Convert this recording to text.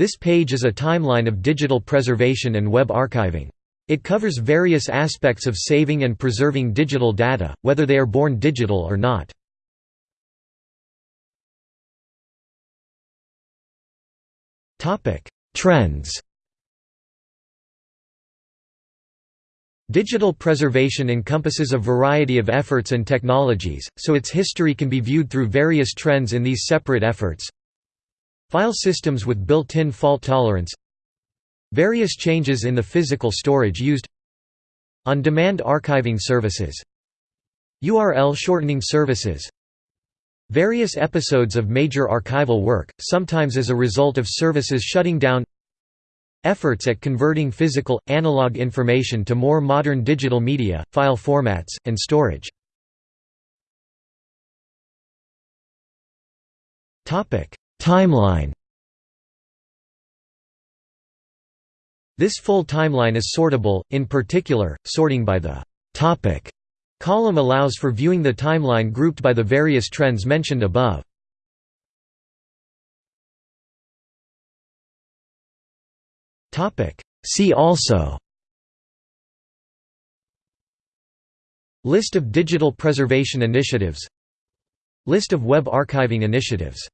This page is a timeline of digital preservation and web archiving. It covers various aspects of saving and preserving digital data, whether they are born digital or not. Trends Digital preservation encompasses a variety of efforts and technologies, so its history can be viewed through various trends in these separate efforts. File systems with built-in fault tolerance Various changes in the physical storage used On-demand archiving services URL shortening services Various episodes of major archival work, sometimes as a result of services shutting down Efforts at converting physical, analog information to more modern digital media, file formats, and storage Timeline. This full timeline is sortable, in particular, sorting by the «topic» column allows for viewing the timeline grouped by the various trends mentioned above. See also. List of digital preservation initiatives. List of web archiving initiatives